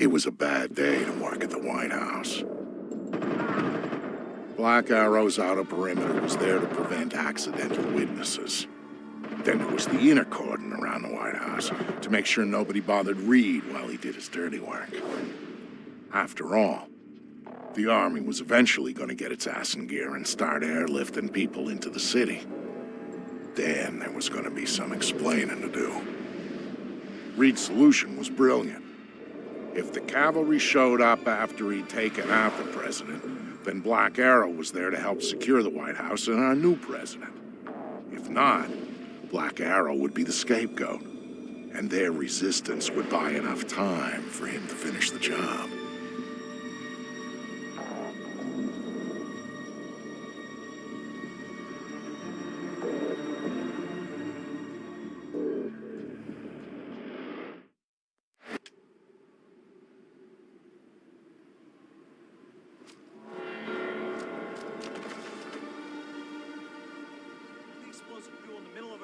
It was a bad day to work at the White House. Black Arrow's outer perimeter was there to prevent accidental witnesses. Then there was the inner cordon around the White House to make sure nobody bothered Reed while he did his dirty work. After all, the army was eventually going to get its ass in gear and start airlifting people into the city. Then there was going to be some explaining to do. Reed's solution was brilliant. If the cavalry showed up after he'd taken out the president, then Black Arrow was there to help secure the White House and our new president. If not, Black Arrow would be the scapegoat, and their resistance would buy enough time for him to finish the job.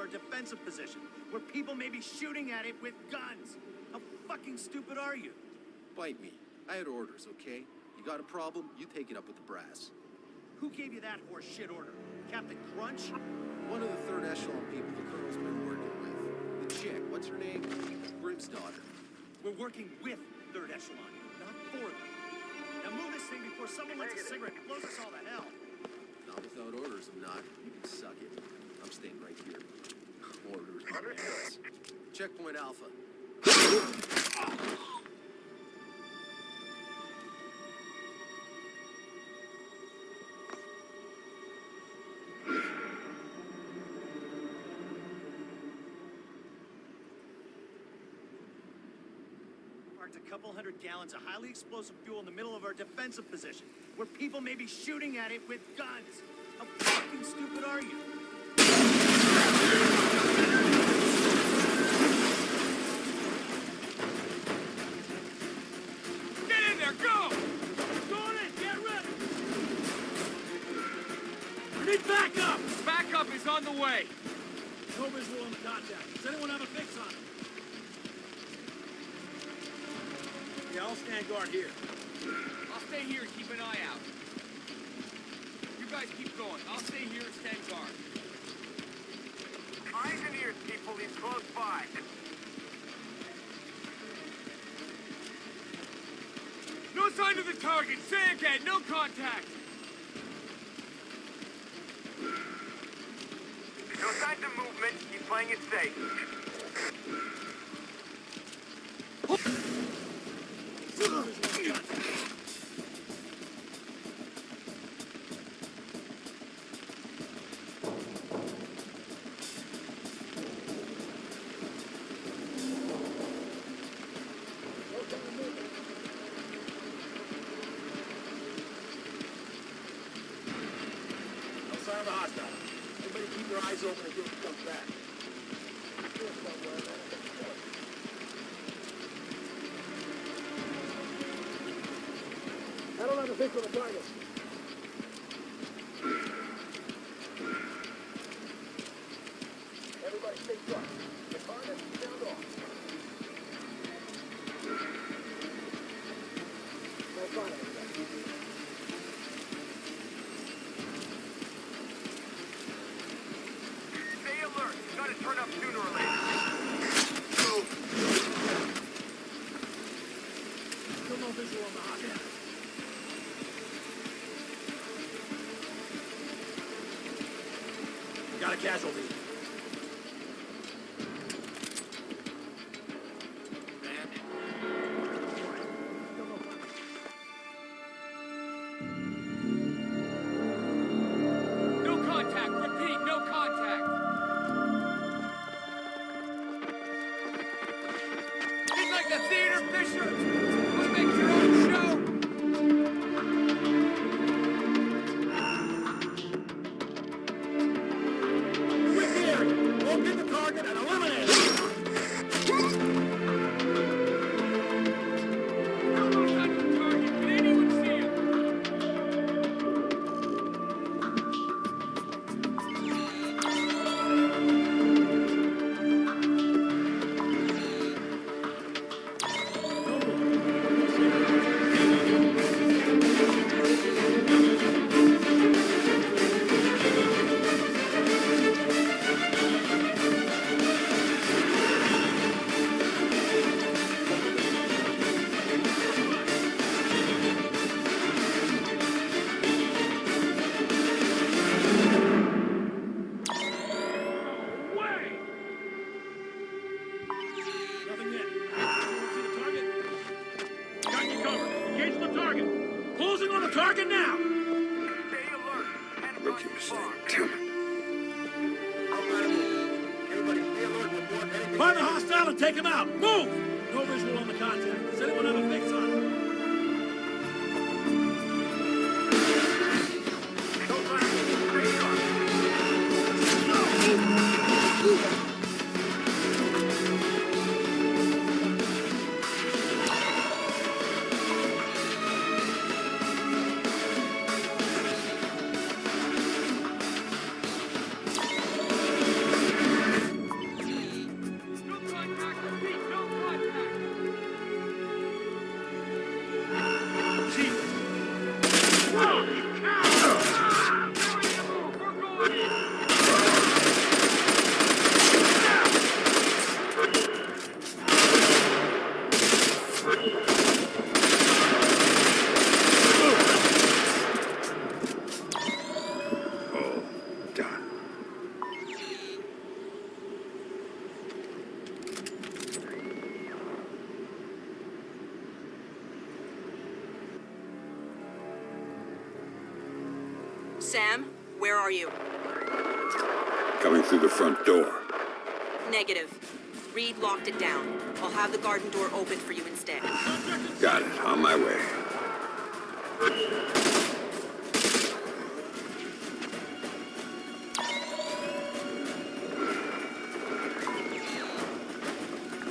Defensive position, where people may be shooting at it with guns. How fucking stupid are you? Bite me. I had orders, okay? You got a problem, you take it up with the brass. Who gave you that horse shit order? Captain Crunch? One of the third echelon people the colonel's been working with. The chick, what's her name? Grimsdottir. We're working with third echelon, not for them. Now move this thing before someone lights a cigarette and blows us all to hell. Not without orders, I'm not. You can suck it. I'm staying right here. Checkpoint Alpha. A couple hundred gallons of highly explosive fuel in the middle of our defensive position, where people may be shooting at it with guns. How fucking stupid are you? On the way. No visual on the contact. Does anyone have a fix on it? Yeah, I'll stand guard here. I'll stay here and keep an eye out. You guys keep going. I'll stay here and stand guard. Eyes and ears, people. He's close by. No sign of the target. Say again. No contact. No signs of movement. He's playing it safe. No sign of a hostile. Everybody keep your eyes open until he comes back. I don't have a fix on the target.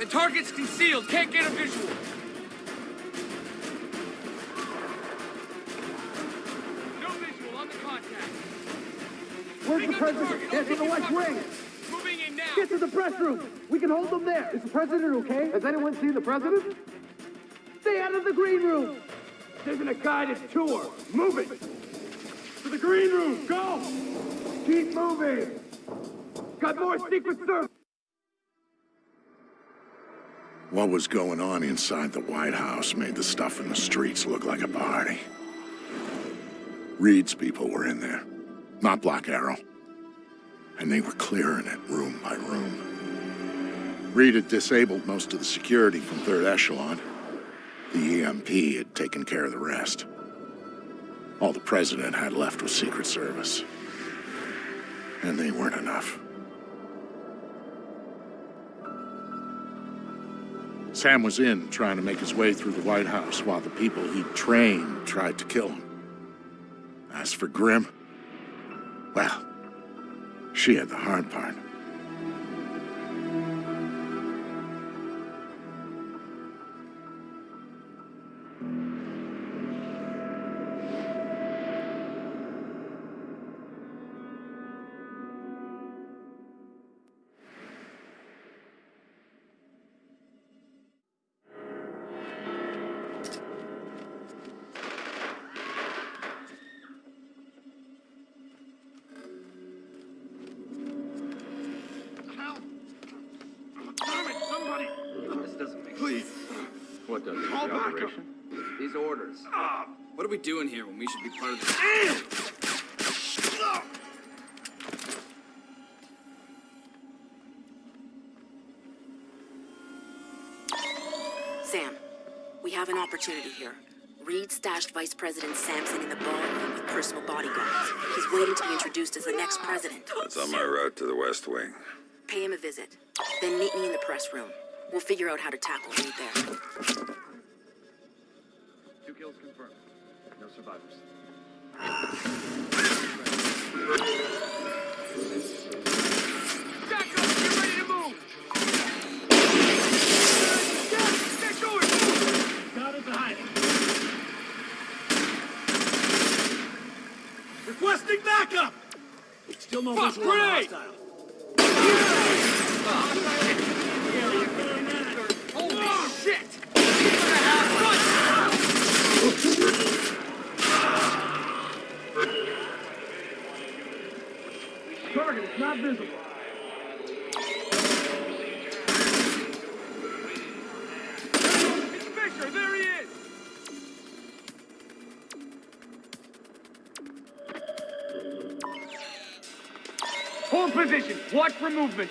The target's concealed. Can't get a visual. No visual on the contact. Where's They the president? target. It's in the West Wing. Moving in now. Get to the press room. We can hold them there. Is the president okay? Has anyone seen the president? Stay out of the green room. This isn't a guided tour. Move it. To the green room. Go. Keep moving. Got more Secret Service. What was going on inside the White House made the stuff in the streets look like a party. Reed's people were in there, not Black Arrow. And they were clearing it room by room. Reed had disabled most of the security from Third Echelon. The EMP had taken care of the rest. All the President had left was Secret Service. And they weren't enough. Sam was in, trying to make his way through the White House while the people he'd trained tried to kill him. As for Grim, well, she had the hard part. West Wing. Pay him a visit. Then meet me in the press room. We'll figure out how to tackle Reed there. two kills confirmed. No survivors. Back up. Get ready to move. Get, get going. Got it behind. Requesting backup! Still no Fuck, visual on grenade! hostile. Watch for movement.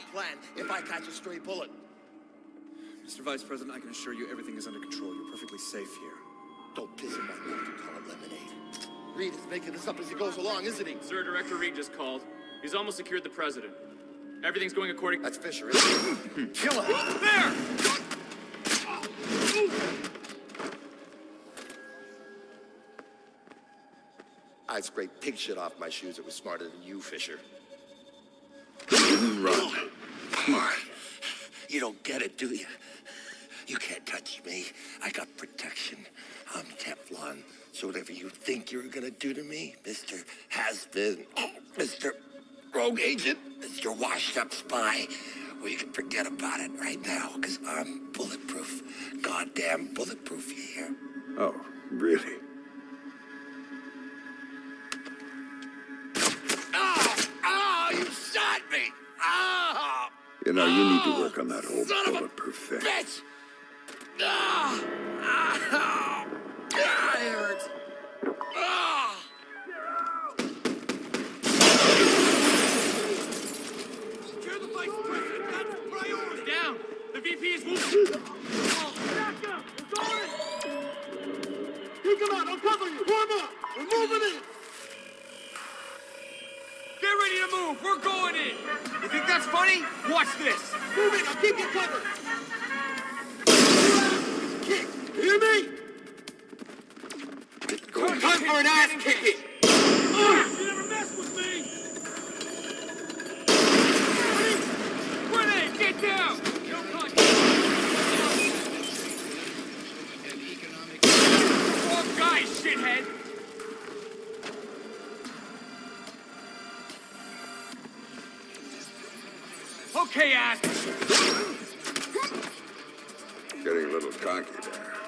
To plan if I catch a stray bullet? Mr. Vice President, I can assure you everything is under control. You're perfectly safe here. Don't piss him off enough to call it lemonade. Reed is making this up as he goes along, isn't he? Sir, Director Reed just called. He's almost secured the president. Everything's going according. That's Fisher, isn't it? Kill him! There! I'd scrape pig shit off my shoes. It was smarter than you, Fisher. Run. Come on. You don't get it, do you? You can't touch me. I got protection. I'm Teflon. So whatever you think you're gonna do to me, Mr. Has-Been, Mr. Rogue Agent, Mr. Washed-Up Spy, you can forget about it right now, because I'm bulletproof. Goddamn bulletproof, you hear? Oh, really? You know, you need to work on that whole Son bulletproof thing. Bitch! Ah! Ah! Ah, it hurts. Ah! Secure the vice president. That's priority. Down! The VP is moving! Take him out! I'll cover you! Form up! We're moving in! Get ready to move. We're going in. You think that's funny? Watch this. Move in! I'll keep you covered! Kick! Hear me? Time for an ass kicking. Ah, you never mess with me. Grenade, get down. No contact. Wrong guy, shithead. Getting a little cocky there.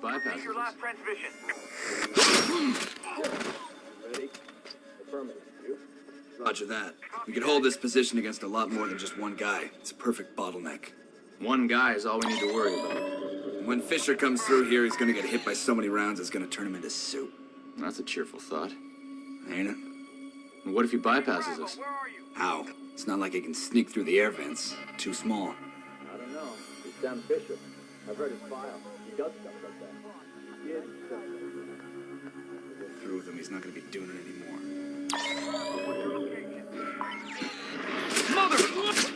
Bypass. Your last transmission. Roger that. We can hold this position against a lot more than just one guy. It's a perfect bottleneck. One guy is all we need to worry about. When Fisher comes through here, he's gonna get hit by so many rounds it's gonna turn him into soup. That's a cheerful thought. Ain't it? And what if he bypasses us? Where are you? How? It's not like he can sneak through the air vents. Too small. I don't know. He's Sam Fisher. I've read his file. He does stuff like that. He did stuff like Through them, he's not gonna be doing it anymore. Mother!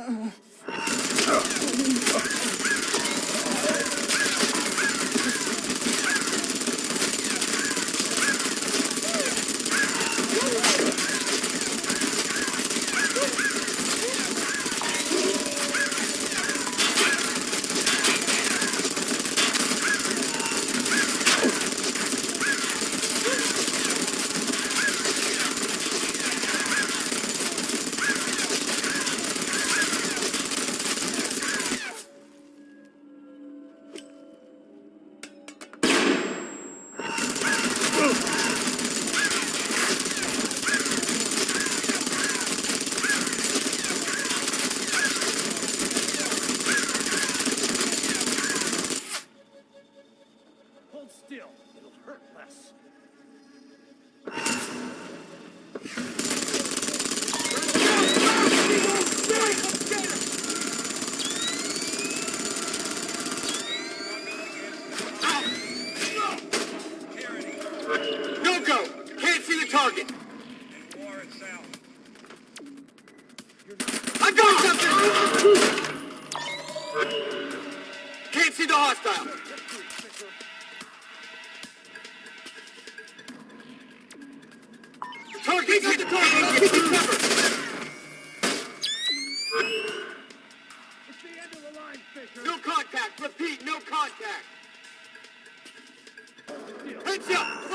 Uh.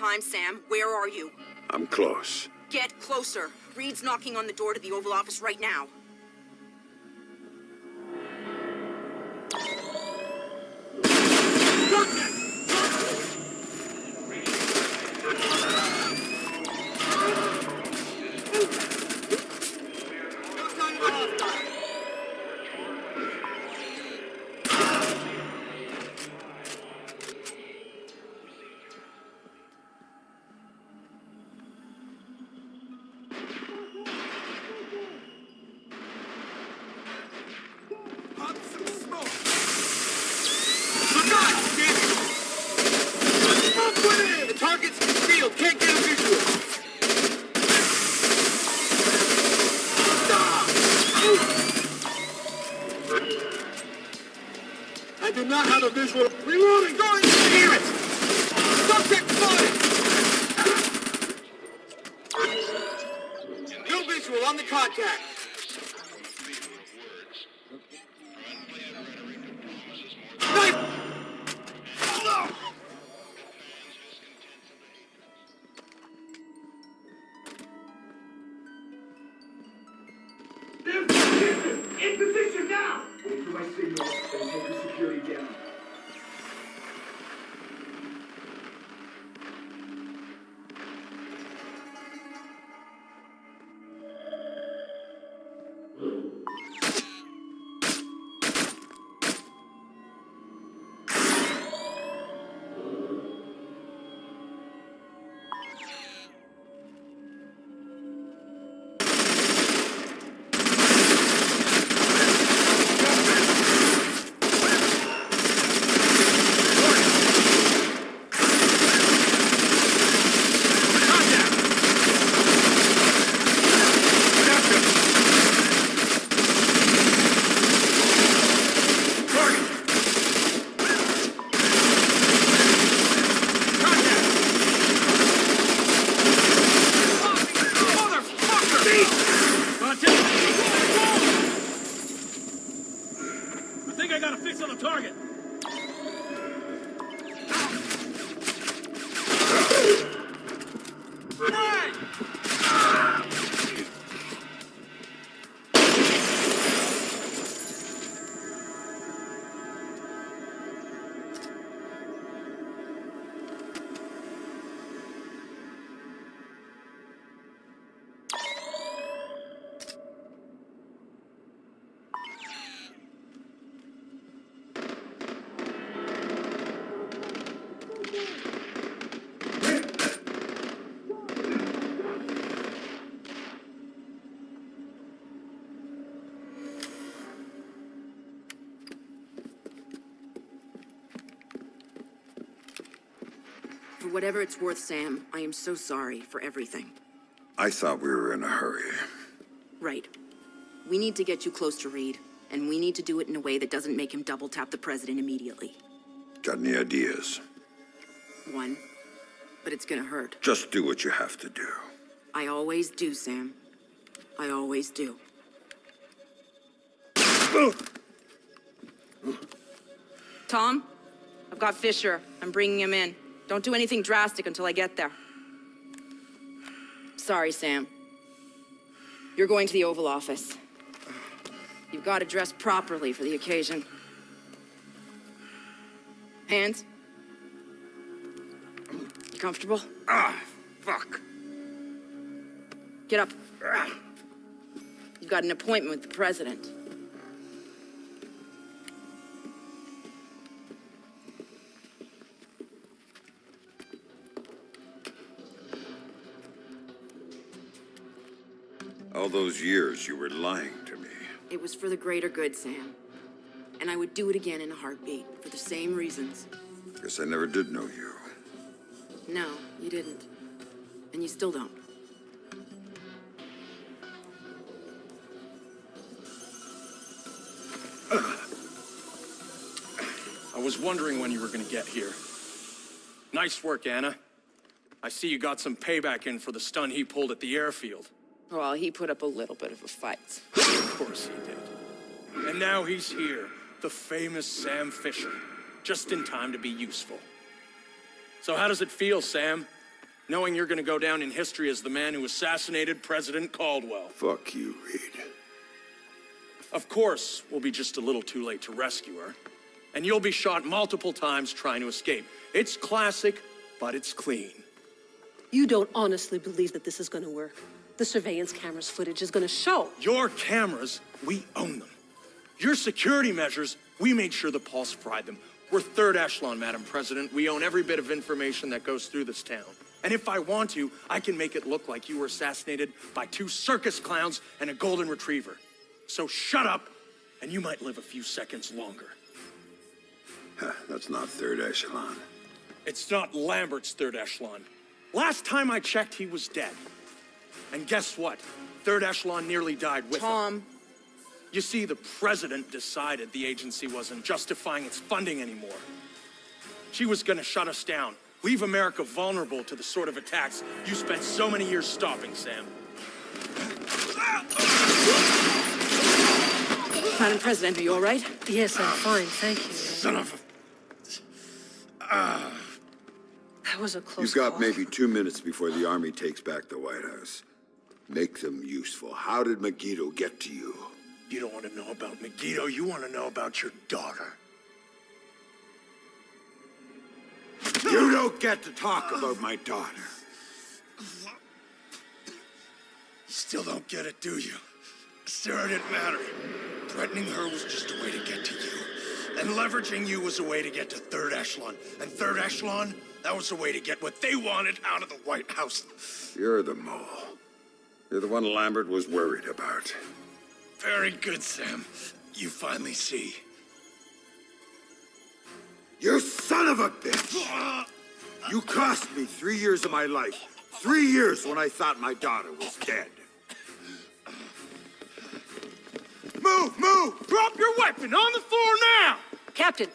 time, Sam. Where are you? I'm close. Get closer. Reed's knocking on the door to the Oval Office right now. Whatever it's worth, Sam, I am so sorry for everything. I thought we were in a hurry. Right. We need to get you close to Reed, and we need to do it in a way that doesn't make him double tap the president immediately. Got any ideas? One. But it's gonna hurt. Just do what you have to do. I always do, Sam. I always do. Tom, I've got Fisher. I'm bringing him in. Don't do anything drastic until I get there. Sorry, Sam. You're going to the Oval Office. You've got to dress properly for the occasion. Hands? You comfortable? Ah, fuck. Get up. You've got an appointment with the president. Those years you were lying to me. It was for the greater good, Sam. And I would do it again in a heartbeat, for the same reasons. Guess I never did know you. No, you didn't. And you still don't. I was wondering when you were gonna get here. Nice work, Anna. I see you got some payback in for the stun he pulled at the airfield. Well, he put up a little bit of a fight. Of course he did. And now he's here, the famous Sam Fisher, just in time to be useful. So how does it feel, Sam? Knowing you're gonna go down in history as the man who assassinated President Caldwell. Fuck you, Reed. Of course, we'll be just a little too late to rescue her. And you'll be shot multiple times trying to escape. It's classic, but it's clean. You don't honestly believe that this is going to work. The surveillance cameras footage is going to show. Your cameras, we own them. Your security measures, we made sure the Pulse fried them. We're third echelon, Madam President. We own every bit of information that goes through this town. And if I want to, I can make it look like you were assassinated by two circus clowns and a golden retriever. So shut up, and you might live a few seconds longer. Huh, That's not third echelon. It's not Lambert's third echelon. Last time I checked, he was dead. And guess what? Third echelon nearly died with him. Tom, You see, the president decided the agency wasn't justifying its funding anymore. She was gonna shut us down, leave America vulnerable to the sort of attacks you spent so many years stopping, Sam. Madam President, are you all right? Yes, I'm fine, thank you. Son of ah. That was a close You've got call. maybe two minutes before the army takes back the White House. Make them useful. How did Megiddo get to you? You don't want to know about Megiddo, you want to know about your daughter. You don't get to talk about my daughter. You still don't get it, do you? Sarah didn't matter. Threatening her was just a way to get to you. And leveraging you was a way to get to third echelon. And third echelon, that was a way to get what they wanted out of the White House. You're the mole. You're the one Lambert was worried about. Very good, Sam. You finally see. You son of a bitch! You cost me three years of my life. Three years when I thought my daughter was dead. Move, move! Drop your weapon on the floor now! Captain,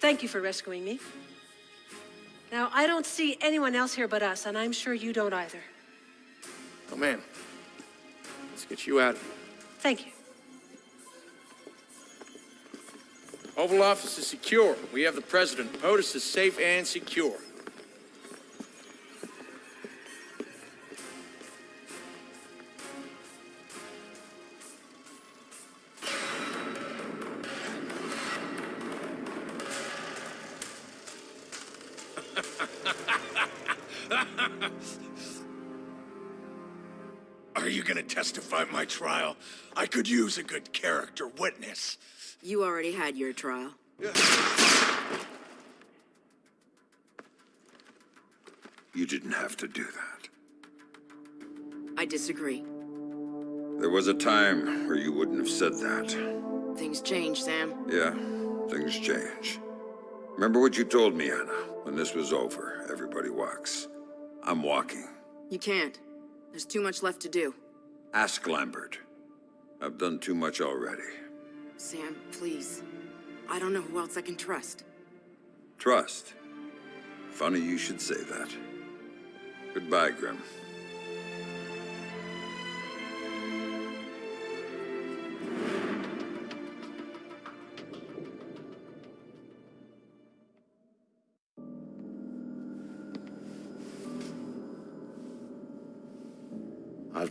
thank you for rescuing me. Now, I don't see anyone else here but us, and I'm sure you don't either. Oh, man. Let's get you out of here. Thank you. Oval Office is secure. We have the president. POTUS is safe and secure. Are you gonna testify my trial? I could use a good character witness. You already had your trial. You didn't have to do that. I disagree. There was a time where you wouldn't have said that. Things change, Sam. Yeah, things change. Remember what you told me, Anna? When this was over, everybody walks. I'm walking. You can't. There's too much left to do. Ask Lambert. I've done too much already. Sam, please. I don't know who else I can trust. Trust. Funny you should say that. Goodbye, Grim.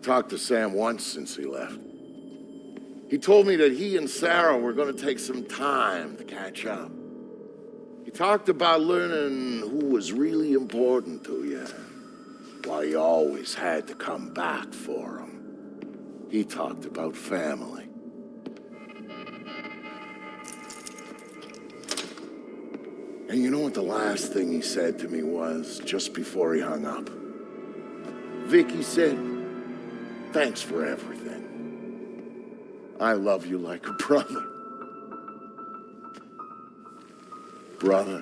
Talked to Sam once since he left. He told me that he and Sarah were going to take some time to catch up. He talked about learning who was really important to you, why you always had to come back for him. He talked about family. And you know what the last thing he said to me was, just before he hung up? Vicky said, Thanks for everything. I love you like a brother. Brother.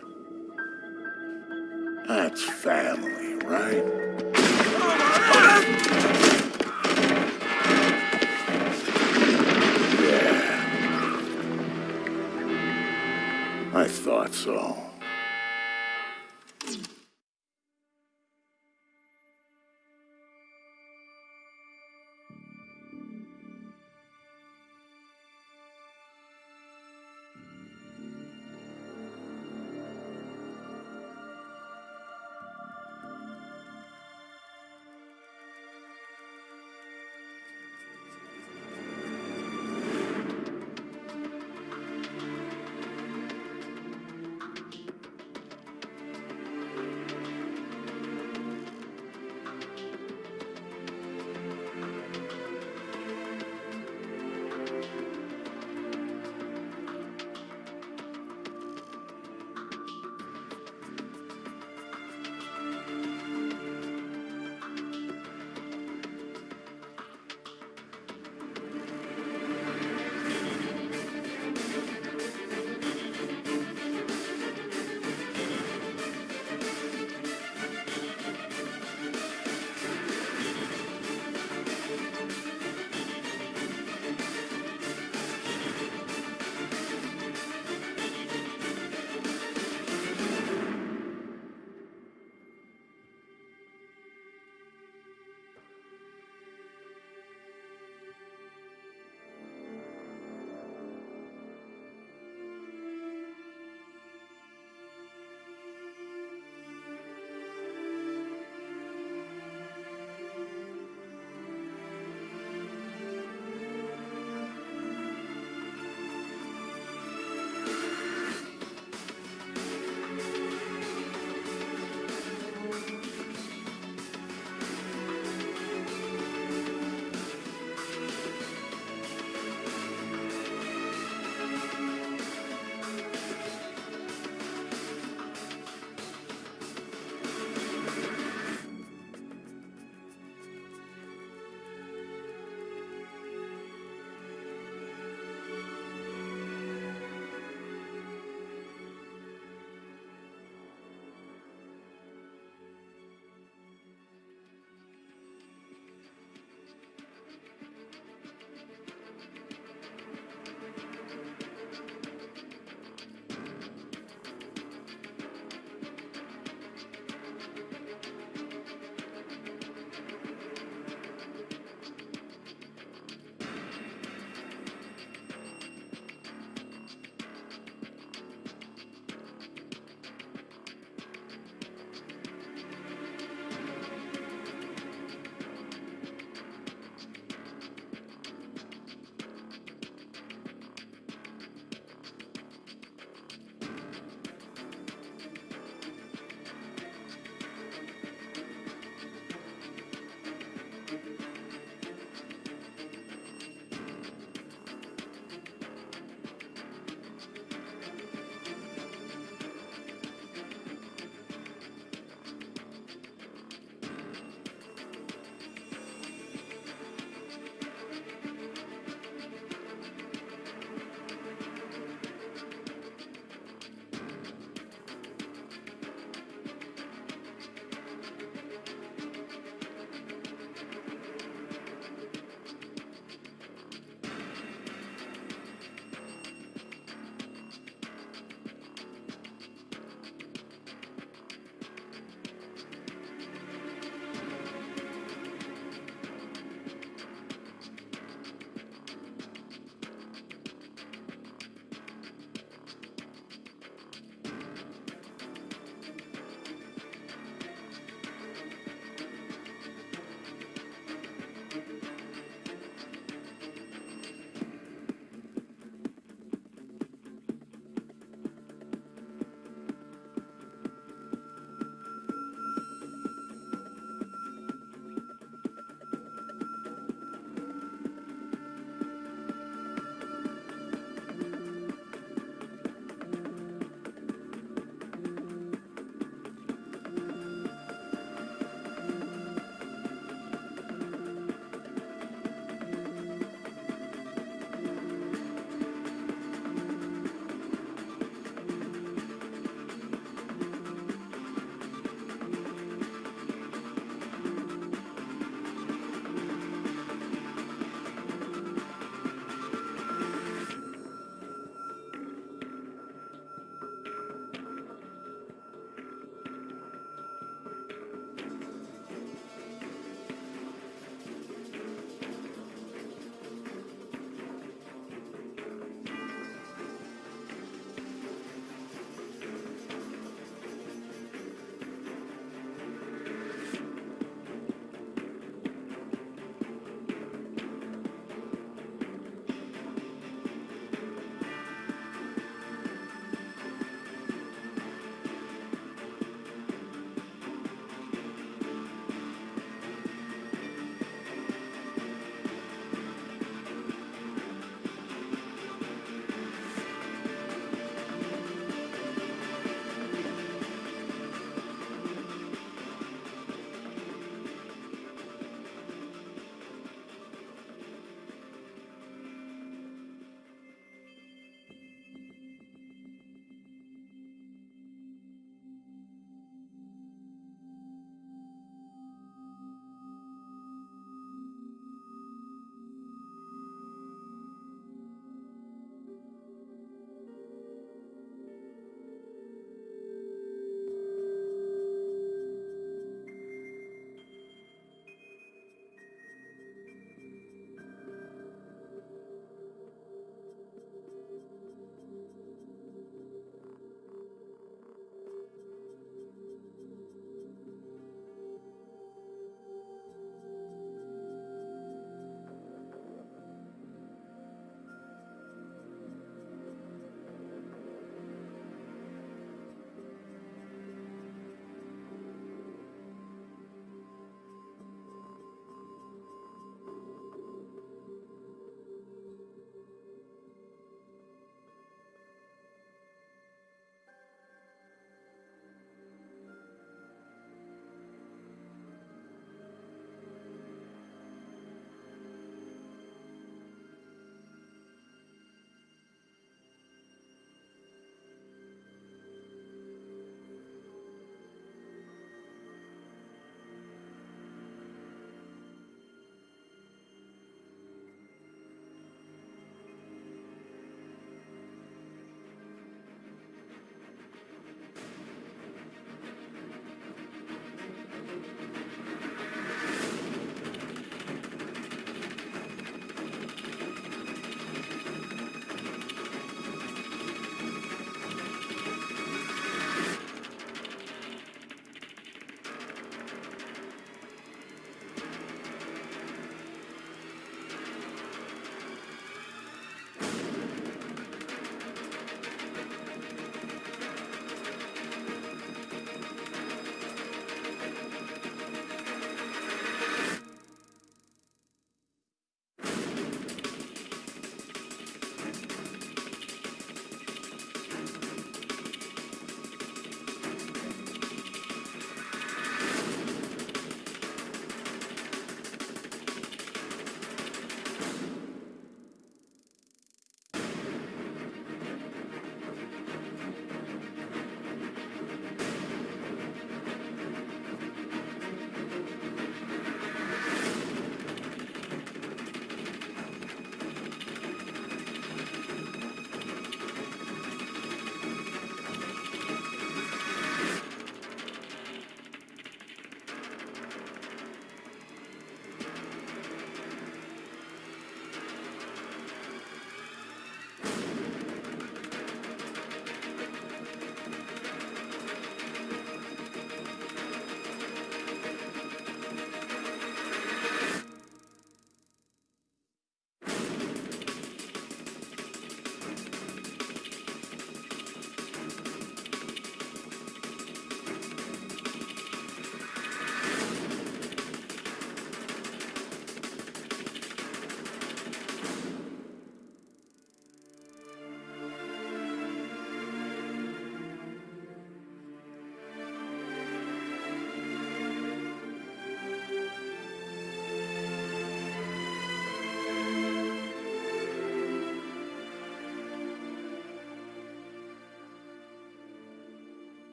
That's family, right? Yeah. I thought so.